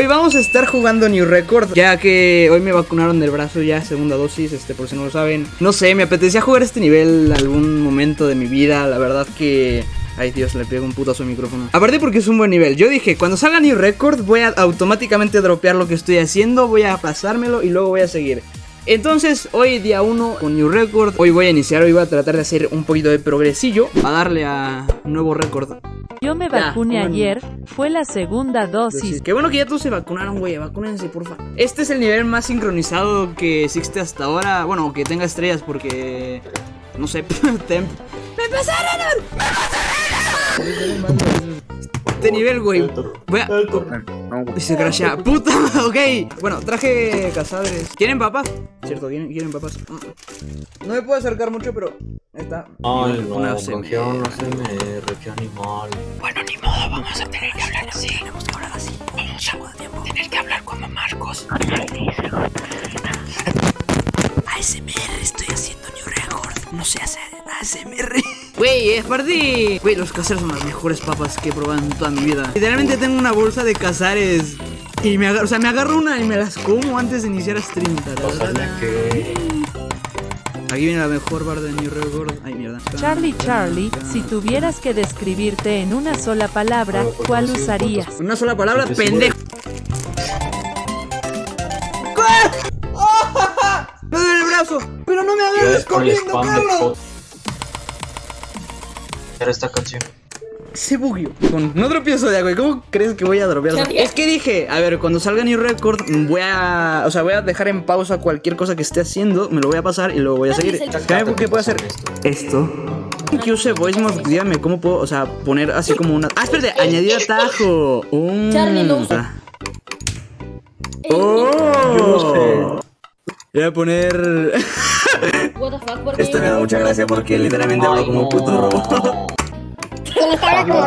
hoy vamos a estar jugando New Record Ya que hoy me vacunaron del brazo ya, segunda dosis, este, por si no lo saben. No sé, me apetecía jugar este nivel algún momento de mi vida. La verdad que... Ay Dios, le pego un putazo al micrófono. Aparte porque es un buen nivel. Yo dije, cuando salga New Record voy a automáticamente dropear lo que estoy haciendo Voy a pasármelo y luego voy a seguir. Entonces, hoy día 1 con New Record Hoy voy a iniciar, hoy voy a tratar de hacer un poquito de progresillo A darle a nuevo récord. Yo me vacuné ayer, fue la segunda dosis Qué bueno que ya todos se vacunaron, güey, vacúnense, porfa Este es el nivel más sincronizado que existe hasta ahora Bueno, que tenga estrellas porque... No sé, temp ¡Me pasaron! ¡Me pasaron! Este nivel, güey. Voy a. Y se crashea. ¡Puta! Ok. Bueno, traje cazadores. ¿Quieren papas? Cierto, ¿quieren, papas? No me puedo acercar mucho, pero. Está. Ay, no, una CMR. qué animal. Bueno, ni modo, vamos a tener que hablar así. Tenemos que hablar así. Vamos a tiempo. Tener que hablar como Marcos. ASMR, estoy haciendo New Record. No sé hacer ASMR. Güey, es parte. Güey, los cazares son las mejores papas que he probado en toda mi vida. Literalmente tengo una bolsa de cazares. Y me agarro, o sea, me agarro una y me las como antes de iniciar stream. Aquí viene la mejor bar de New Record. Ay, mierda. Charlie, Charlie, si tuvieras que describirte en una sola palabra, ¿cuál usarías? Una sola palabra, pendejo. ¡Me duele el brazo! ¡Pero no me agarres corriendo, Carlos! Esta canción. Se bugueó. Con no tropiezo de agua. ¿Cómo crees que voy a dropear? Es que dije, a ver, cuando salga New Record, voy a. O sea, voy a dejar en pausa cualquier cosa que esté haciendo. Me lo voy a pasar y luego voy a seguir. ¿Qué puedo hacer? Esto. Que use voice mode, dígame cómo puedo, o sea, poner así como una. Ah, espérate, añadir atajo. Un. Oh. Voy a poner. Esto me da mucha gracia porque literalmente hablo como un puto robot. Como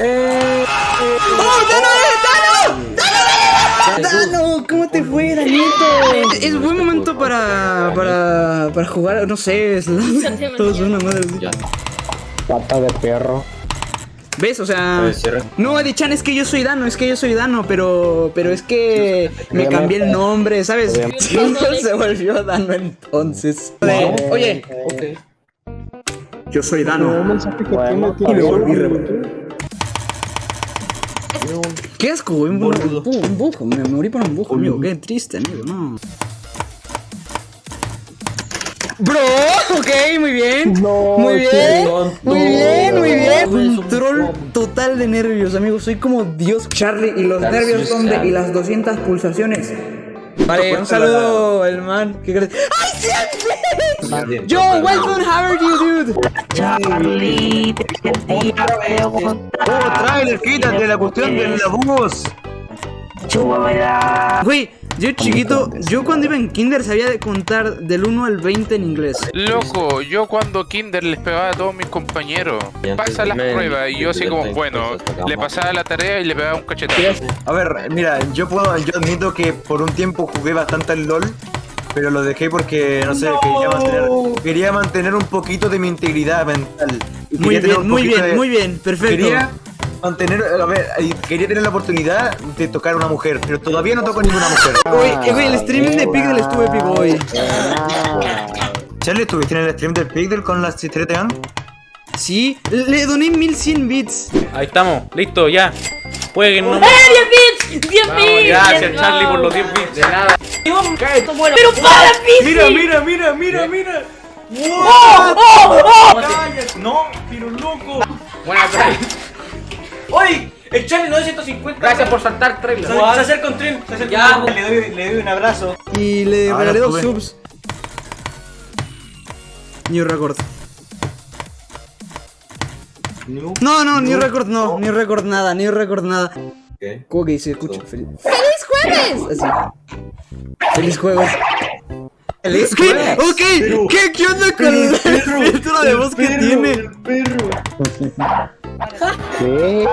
¡Oh, Dano! ¡Dano! ¡Dano! ¿Cómo te fue, Danito? Es buen momento para, para, para jugar, no sé, todos una madre. Pata de perro. ¿Ves? O sea... No, Adichan, es que yo soy Dano, es que yo soy Dano, pero... Pero es que me cambié el nombre, ¿sabes? se volvió Dano entonces. Oye. Yo soy Dano. Y me volví Qué asco, un bujo. Me morí por un bujo, amigo. Qué triste, amigo. No. Bro, ok, muy bien. muy bien. muy bien, muy bien. Control total de nervios, amigos. Soy como Dios. Charlie, y los nervios son de. Y las 200 pulsaciones. Vale, un saludo, el man. ¿Qué crees? ¡Ay, siempre! Yo, welcome, how are you, Charlie, Oh, trailer, quítate la cuestión de la voz. Güey, yo chiquito, yo cuando iba en kinder sabía de contar del 1 al 20 en inglés. Loco, yo cuando kinder les pegaba a todos mis compañeros. Pasa las pruebas y yo así como, bueno, le pasaba la tarea y le pegaba un cachetazo. A ver, mira, yo puedo, yo admito que por un tiempo jugué bastante al LOL. Pero lo dejé porque, no sé, quería, mantener, quería mantener un poquito de mi integridad mental. muy bien, muy bien, muy bien, perfecto mantener, a ver, quería tener la oportunidad de tocar a una mujer, pero todavía no toco a ninguna mujer. Uy, güey, el streaming de Pigdel estuvo épico hoy. Charlie, ¿estuviste en el stream del Pigdel con las chisteretas? Sí, le doné 1100 bits. Ahí estamos, listo, ya. Jueguen, no. ¡Eh, 10 bits! ¡10 bits! Gracias, Charlie, por los 10 bits. De nada. ¡Pero para, Pizzi! Mira, mira, mira, mira, mira. ¡Oh, oh, oh! No, pero loco. Buena try. ¡Uy! El Charlie 950. Gracias por saltar trailer. Se, acerca un tren. Se acerca ya, Le, doy, le doy un abrazo. Y le regalé dos subs. New record. No, no, new record no, new record nada, new record nada. ¿Qué? ¿Cómo que dice? Escucha, feliz. ¡Feliz jueves! Así. Feliz jueves. ¿Feliz jueves? Ok, ¿qué, ¿qué onda con el filtro de voz que tiene? El perro. ¿Qué?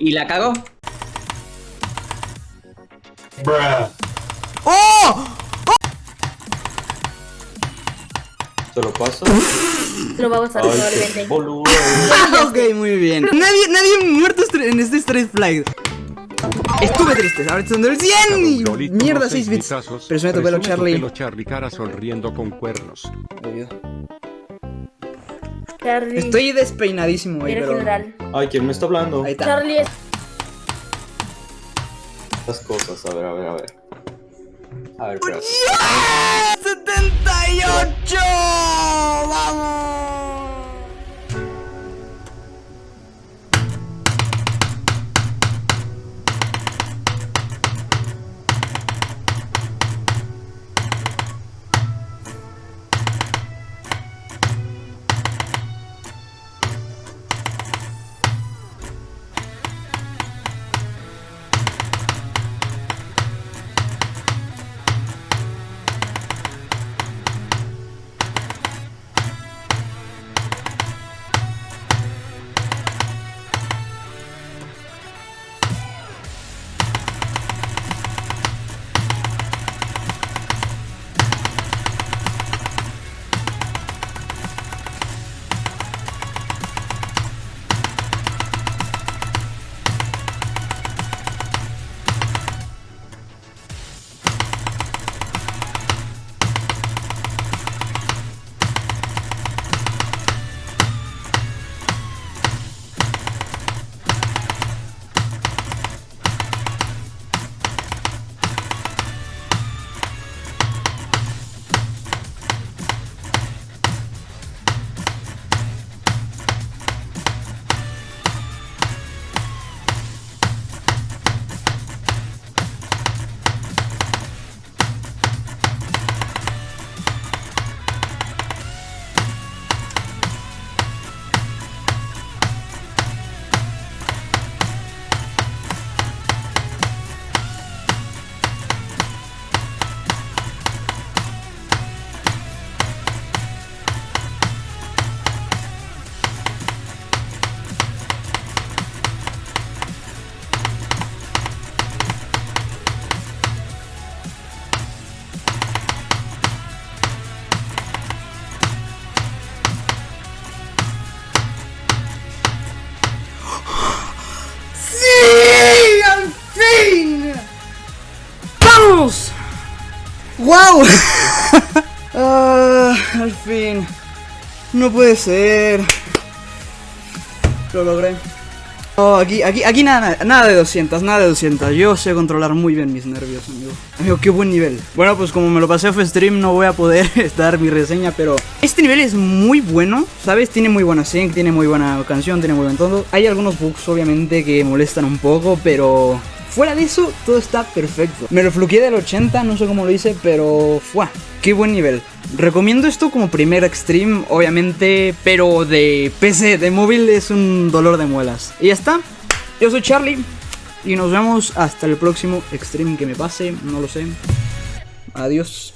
¿Y la cago? ¡Oh! Te lo paso. Lo va a probablemente. qué boludo. Ok, muy bien. Nadie, nadie muerto en este Street Flag. Estuve triste, ahora estoy en el 100 y mierda 6 bits. Presume tu pelo, Charlie. Charlie cara sonriendo con cuernos. Charlie. Estoy despeinadísimo pero... general. Ay, ¿quién me está hablando? Ahí está. Charlie es. Estas cosas, a ver, a ver, a ver. A ver, espera. ¡78! ¡Vamos! ¡Wow! Ah, al fin. No puede ser. Lo logré. Oh, aquí, aquí, aquí nada, nada de 200, nada de 200. Yo sé controlar muy bien mis nervios, amigo. Amigo, qué buen nivel. Bueno, pues como me lo pasé off stream, no voy a poder dar mi reseña, pero este nivel es muy bueno, ¿sabes? Tiene muy buena sync, tiene muy buena canción, tiene muy buen todo. Hay algunos bugs, obviamente, que molestan un poco, pero fuera de eso, todo está perfecto. Me lo fluqueé del 80, no sé cómo lo hice, pero fue. Qué buen nivel. Recomiendo esto como primer extreme, obviamente, pero de PC, de móvil es un dolor de muelas. Y ya está. Yo soy Charlie y nos vemos hasta el próximo extreme que me pase, no lo sé. Adiós.